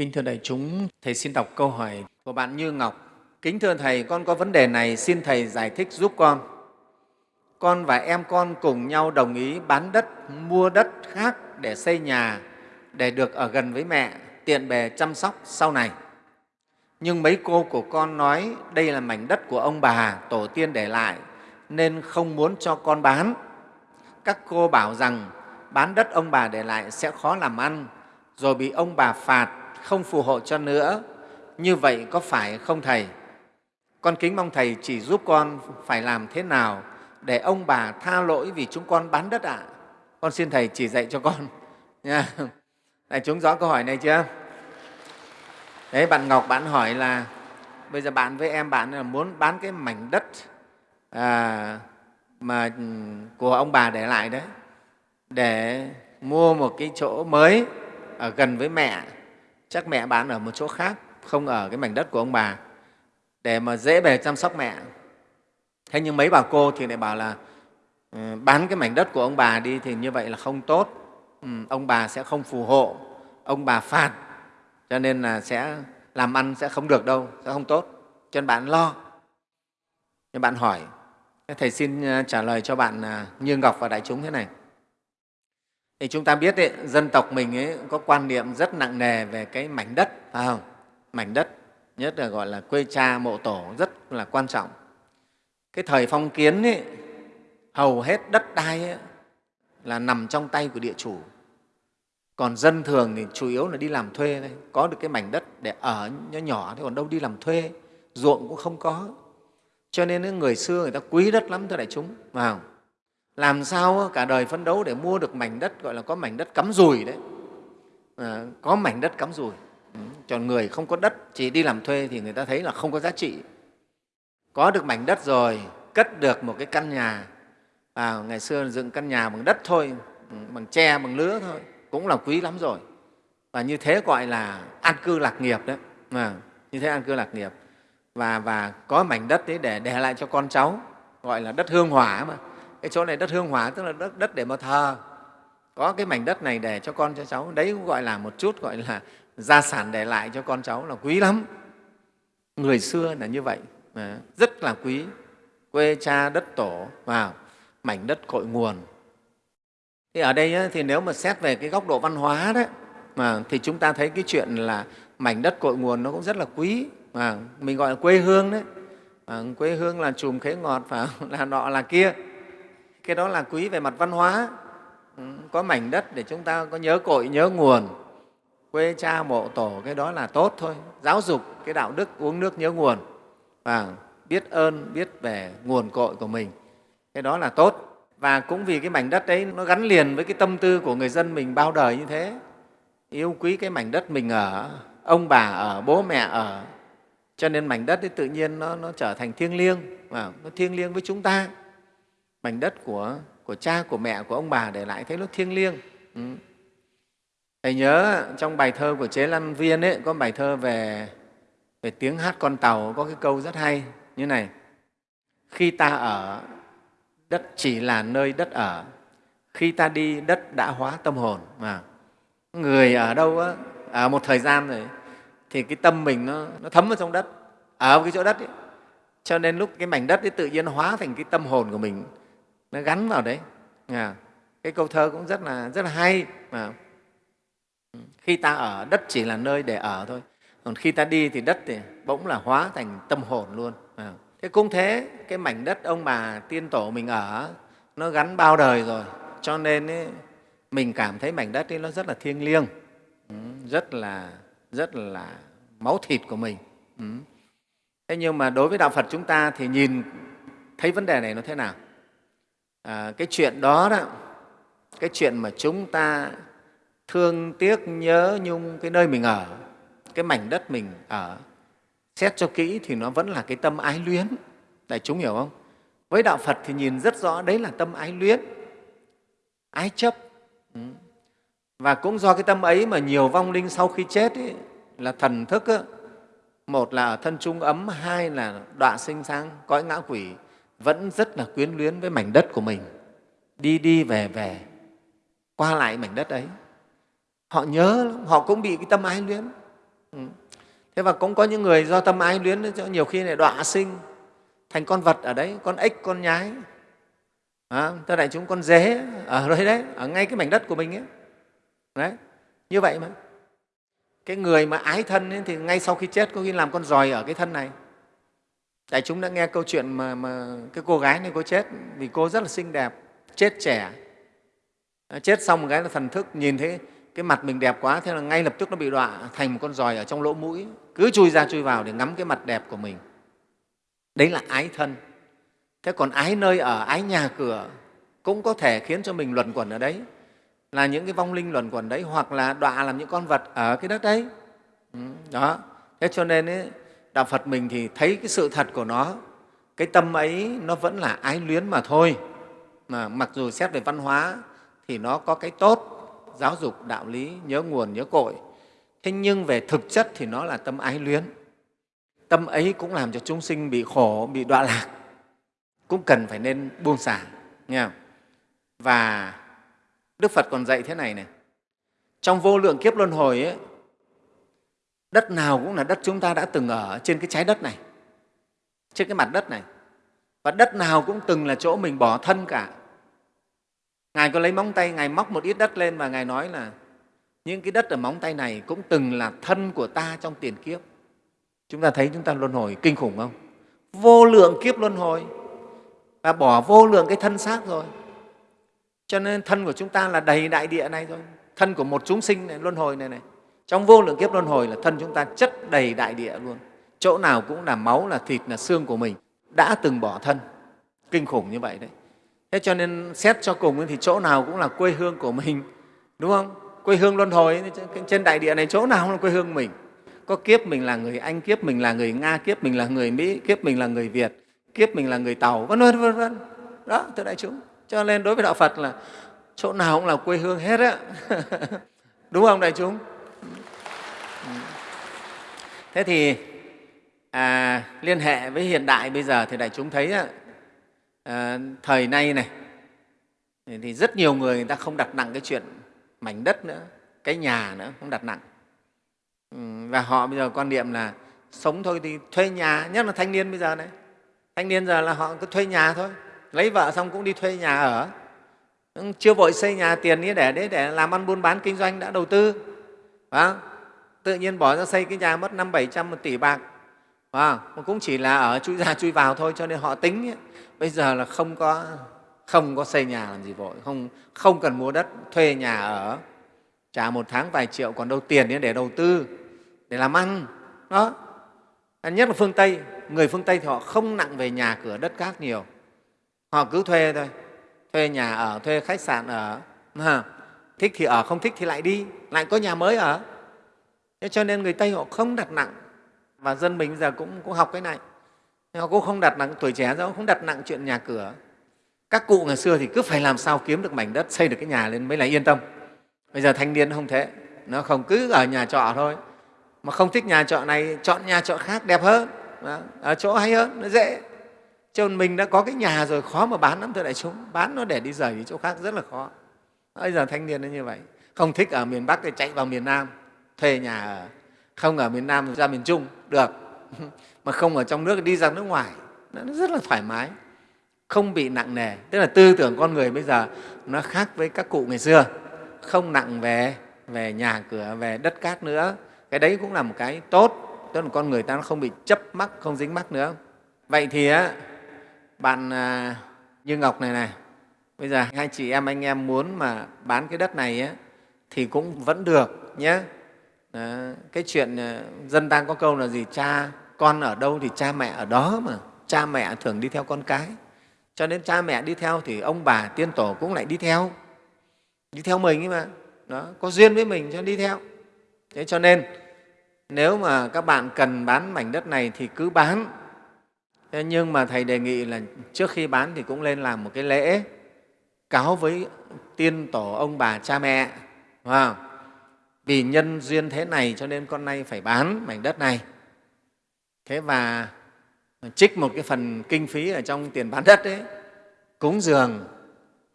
Kính thưa đại chúng, Thầy xin đọc câu hỏi của bạn Như Ngọc. Kính thưa Thầy, con có vấn đề này, xin Thầy giải thích giúp con. Con và em con cùng nhau đồng ý bán đất, mua đất khác để xây nhà, để được ở gần với mẹ, tiện bề chăm sóc sau này. Nhưng mấy cô của con nói đây là mảnh đất của ông bà, tổ tiên để lại, nên không muốn cho con bán. Các cô bảo rằng bán đất ông bà để lại sẽ khó làm ăn, rồi bị ông bà phạt, không phù hộ cho nữa. Như vậy có phải không Thầy? Con kính mong Thầy chỉ giúp con phải làm thế nào để ông bà tha lỗi vì chúng con bán đất ạ? À? Con xin Thầy chỉ dạy cho con. Nha. Đại chúng rõ câu hỏi này chưa? Đấy, bạn Ngọc bạn hỏi là bây giờ bạn với em bạn là muốn bán cái mảnh đất à, mà ừ, của ông bà để lại đấy để mua một cái chỗ mới ở gần với mẹ chắc mẹ bán ở một chỗ khác không ở cái mảnh đất của ông bà để mà dễ bề chăm sóc mẹ. Thế nhưng mấy bà cô thì lại bảo là ừ, bán cái mảnh đất của ông bà đi thì như vậy là không tốt. Ừ, ông bà sẽ không phù hộ ông bà phạt cho nên là sẽ làm ăn sẽ không được đâu sẽ không tốt. Cho nên bạn lo. Nhưng bạn hỏi thầy xin à, trả lời cho bạn à, như ngọc và đại chúng thế này thì chúng ta biết ấy, dân tộc mình ấy có quan niệm rất nặng nề về cái mảnh đất phải không? Mảnh đất nhất là gọi là quê cha mộ tổ rất là quan trọng. Cái thời phong kiến ấy, hầu hết đất đai ấy, là nằm trong tay của địa chủ. Còn dân thường thì chủ yếu là đi làm thuê thôi có được cái mảnh đất để ở nhỏ nhỏ thì còn đâu đi làm thuê ruộng cũng không có. Cho nên người xưa người ta quý đất lắm thưa đại chúng vào làm sao cả đời phấn đấu để mua được mảnh đất gọi là có mảnh đất cắm rùi đấy. À, có mảnh đất cắm rùi ừ, chọn còn người không có đất chỉ đi làm thuê thì người ta thấy là không có giá trị. Có được mảnh đất rồi cất được một cái căn nhà. À, ngày xưa dựng căn nhà bằng đất thôi ừ, bằng tre bằng lứa thôi cũng là quý lắm rồi. Và như thế gọi là an cư lạc nghiệp đấy. À, như thế an cư lạc nghiệp. Và, và có mảnh đất đấy để để lại cho con cháu gọi là đất hương hỏa mà cái chỗ này đất hương hỏa tức là đất, đất để mà thờ. Có cái mảnh đất này để cho con cho cháu. Đấy cũng gọi là một chút gọi là gia sản để lại cho con cháu là quý lắm. Người xưa là như vậy. À, rất là quý. Quê cha đất tổ vào mảnh đất cội nguồn. Thì ở đây thì nếu mà xét về cái góc độ văn hóa đấy mà thì chúng ta thấy cái chuyện là mảnh đất cội nguồn nó cũng rất là quý. Mà mình gọi là quê hương đấy. À, quê hương là chùm khế ngọt và là nọ là kia cái đó là quý về mặt văn hóa. Ừ, có mảnh đất để chúng ta có nhớ cội nhớ nguồn. Quê cha mộ tổ cái đó là tốt thôi. Giáo dục cái đạo đức uống nước nhớ nguồn. Và biết ơn biết về nguồn cội của mình. Cái đó là tốt. Và cũng vì cái mảnh đất đấy nó gắn liền với cái tâm tư của người dân mình bao đời như thế. Yêu quý cái mảnh đất mình ở ông bà ở bố mẹ ở. Cho nên mảnh đất ấy tự nhiên nó, nó trở thành thiêng liêng. Và nó thiêng liêng với chúng ta mảnh đất của, của cha của mẹ của ông bà để lại thấy nó thiêng liêng. Ừ. thầy nhớ trong bài thơ của chế lan viên ấy có bài thơ về về tiếng hát con tàu có cái câu rất hay như này. Khi ta ở đất chỉ là nơi đất ở. Khi ta đi đất đã hóa tâm hồn. Mà người ở đâu á, ở một thời gian rồi thì cái tâm mình nó, nó thấm vào trong đất ở cái chỗ đất ấy. cho nên lúc cái mảnh đất ấy tự nhiên hóa thành cái tâm hồn của mình nó gắn vào đấy. À, cái câu thơ cũng rất là rất là hay. Mà khi ta ở đất chỉ là nơi để ở thôi. Còn khi ta đi thì đất thì bỗng là hóa thành tâm hồn luôn. À. thế cũng thế cái mảnh đất ông bà tiên tổ mình ở nó gắn bao đời rồi. Cho nên ấy, mình cảm thấy mảnh đất ấy nó rất là thiêng liêng. Ừ, rất là rất là máu thịt của mình. Ừ. thế nhưng mà đối với đạo phật chúng ta thì nhìn thấy vấn đề này nó thế nào? À, cái chuyện đó đó cái chuyện mà chúng ta thương tiếc nhớ nhung cái nơi mình ở cái mảnh đất mình ở xét cho kỹ thì nó vẫn là cái tâm ái luyến. Đại chúng hiểu không? Với đạo phật thì nhìn rất rõ đấy là tâm ái luyến ái chấp. Ừ. và cũng do cái tâm ấy mà nhiều vong linh sau khi chết ấy, là thần thức ấy, một là ở thân trung ấm hai là đọa sinh sang cõi ngã quỷ vẫn rất là quyến luyến với mảnh đất của mình. Đi đi về về qua lại mảnh đất ấy. Họ nhớ họ cũng bị cái tâm ái luyến. Ừ. thế và cũng có những người do tâm ái luyến nhiều khi lại đọa sinh thành con vật ở đấy con ếch con nhái. À, thưa đại chúng con dế ở đấy đấy ở ngay cái mảnh đất của mình ấy. Đấy như vậy mà. Cái người mà ái thân ấy, thì ngay sau khi chết có khi làm con giòi ở cái thân này đại chúng đã nghe câu chuyện mà, mà cái cô gái này cô chết vì cô rất là xinh đẹp chết trẻ. Chết xong một cái là thần thức nhìn thấy cái mặt mình đẹp quá thế là ngay lập tức nó bị đọa thành một con giòi ở trong lỗ mũi. Cứ chui ra chui vào để ngắm cái mặt đẹp của mình. Đấy là ái thân. Thế còn ái nơi ở ái nhà cửa cũng có thể khiến cho mình luẩn quẩn ở đấy. Là những cái vong linh luẩn quẩn đấy hoặc là đọa làm những con vật ở cái đất đấy. Ừ, đó. Thế cho nên ấy, đạo phật mình thì thấy cái sự thật của nó cái tâm ấy nó vẫn là ái luyến mà thôi. Mà mặc dù xét về văn hóa thì nó có cái tốt giáo dục đạo lý nhớ nguồn nhớ cội. Thế nhưng về thực chất thì nó là tâm ái luyến. Tâm ấy cũng làm cho chúng sinh bị khổ bị đọa lạc. Cũng cần phải nên buông xả nghe không? và đức phật còn dạy thế này này. Trong vô lượng kiếp luân hồi ấy, đất nào cũng là đất chúng ta đã từng ở trên cái trái đất này, trên cái mặt đất này. Và đất nào cũng từng là chỗ mình bỏ thân cả. Ngài có lấy móng tay, ngài móc một ít đất lên và ngài nói là, những cái đất ở móng tay này cũng từng là thân của ta trong tiền kiếp. Chúng ta thấy chúng ta luân hồi kinh khủng không? Vô lượng kiếp luân hồi. Và bỏ vô lượng cái thân xác rồi. Cho nên thân của chúng ta là đầy đại địa này thôi. Thân của một chúng sinh này, luân hồi này này trong vô lượng kiếp luân hồi là thân chúng ta chất đầy đại địa luôn. Chỗ nào cũng là máu, là thịt, là xương của mình. Đã từng bỏ thân. Kinh khủng như vậy đấy. Thế cho nên xét cho cùng thì chỗ nào cũng là quê hương của mình. Đúng không? Quê hương luân hồi trên đại địa này chỗ nào cũng là quê hương mình. Có kiếp mình là người anh, kiếp mình là người nga, kiếp mình là người mỹ, kiếp mình là người việt, kiếp mình là người tàu, vân vân vân vân. Đó, thưa đại chúng. Cho nên đối với đạo phật là chỗ nào cũng là quê hương hết á. Đúng không đại chúng? Thế thì à, liên hệ với hiện đại bây giờ thì đại chúng thấy à, thời nay này thì rất nhiều người người ta không đặt nặng cái chuyện mảnh đất nữa cái nhà nữa không đặt nặng. Và họ bây giờ quan niệm là sống thôi thì thuê nhà nhất là thanh niên bây giờ này. Thanh niên giờ là họ cứ thuê nhà thôi lấy vợ xong cũng đi thuê nhà ở. Chưa vội xây nhà tiền ấy để đấy để làm ăn buôn bán kinh doanh đã đầu tư. Phải tự nhiên bỏ ra xây cái nhà mất năm bảy trăm một tỷ bạc. À, mà cũng chỉ là ở chui ra chui vào thôi cho nên họ tính ấy, bây giờ là không có không có xây nhà làm gì vội. Không không cần mua đất thuê nhà ở. Trả một tháng vài triệu còn đâu tiền để đầu tư để làm ăn. Đó. Nhất là phương tây người phương tây thì họ không nặng về nhà cửa đất cát nhiều. Họ cứ thuê thôi. Thuê nhà ở thuê khách sạn ở. Thích thì ở không thích thì lại đi. Lại có nhà mới ở thế cho nên người tây họ không đặt nặng. Và dân mình giờ cũng, cũng học cái này. Họ cũng không đặt nặng tuổi trẻ đâu không đặt nặng chuyện nhà cửa. Các cụ ngày xưa thì cứ phải làm sao kiếm được mảnh đất xây được cái nhà lên mới là yên tâm. Bây giờ thanh niên không thế. Nó không cứ ở nhà trọ thôi. Mà không thích nhà trọ này chọn nhà trọ khác đẹp hơn. Ở chỗ hay hơn nó dễ. Chứ mình đã có cái nhà rồi khó mà bán lắm thưa đại chúng. Bán nó để đi rời đi chỗ khác rất là khó. Bây giờ thanh niên nó như vậy. Không thích ở miền bắc thì chạy vào miền nam thuê nhà ở không ở miền nam ra miền trung được. Mà không ở trong nước đi ra nước ngoài nó rất là thoải mái không bị nặng nề. Tức là tư tưởng con người bây giờ nó khác với các cụ ngày xưa không nặng về về nhà cửa về đất cát nữa. Cái đấy cũng là một cái tốt tức là con người ta nó không bị chấp mắc không dính mắc nữa. Vậy thì á, bạn à, như ngọc này này bây giờ hai chị em anh em muốn mà bán cái đất này á, thì cũng vẫn được nhé đó. cái chuyện ờ, dân ta có câu là gì? Cha con ở đâu thì cha mẹ ở đó mà. Cha mẹ thường đi theo con cái. Cho nên cha mẹ đi theo thì ông bà, tiên tổ cũng lại đi theo. Đi theo mình ấy mà. Đó, có duyên với mình cho đi theo. Thế cho nên, nếu mà các bạn cần bán mảnh đất này thì cứ bán. Thế nhưng mà thầy đề nghị là trước khi bán thì cũng lên làm một cái lễ cáo với tiên tổ ông bà cha mẹ wow vì nhân duyên thế này cho nên con nay phải bán mảnh đất này. Thế và trích một cái phần kinh phí ở trong tiền bán đất ấy, cúng dường,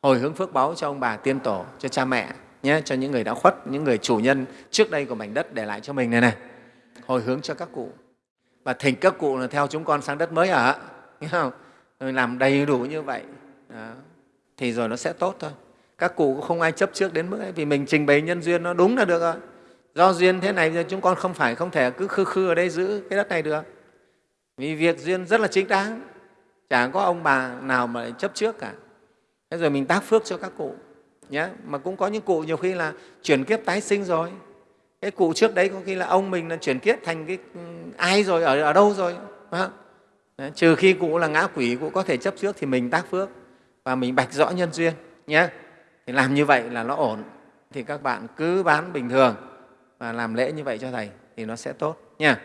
hồi hướng phước báu cho ông bà tiên tổ, cho cha mẹ nhé, cho những người đã khuất, những người chủ nhân trước đây của mảnh đất để lại cho mình này này. Hồi hướng cho các cụ. Và thỉnh các cụ là theo chúng con sang đất mới ở nghe không? rồi làm đầy đủ như vậy. Đó. thì rồi nó sẽ tốt thôi các cụ cũng không ai chấp trước đến mức ấy vì mình trình bày nhân duyên nó đúng là được rồi do duyên thế này chúng con không phải không thể cứ khư khư ở đây giữ cái đất này được. Vì việc duyên rất là chính đáng. Chả có ông bà nào mà chấp trước cả. Thế rồi mình tác phước cho các cụ nhé mà cũng có những cụ nhiều khi là chuyển kiếp tái sinh rồi. Cái cụ trước đấy có khi là ông mình là chuyển kiếp thành cái ừ, ai rồi ở, ở đâu rồi Đấy, trừ khi cụ là ngã quỷ cụ có thể chấp trước thì mình tác phước và mình bạch rõ nhân duyên nhé thì làm như vậy là nó ổn. Thì các bạn cứ bán bình thường và làm lễ như vậy cho thầy thì nó sẽ tốt nha.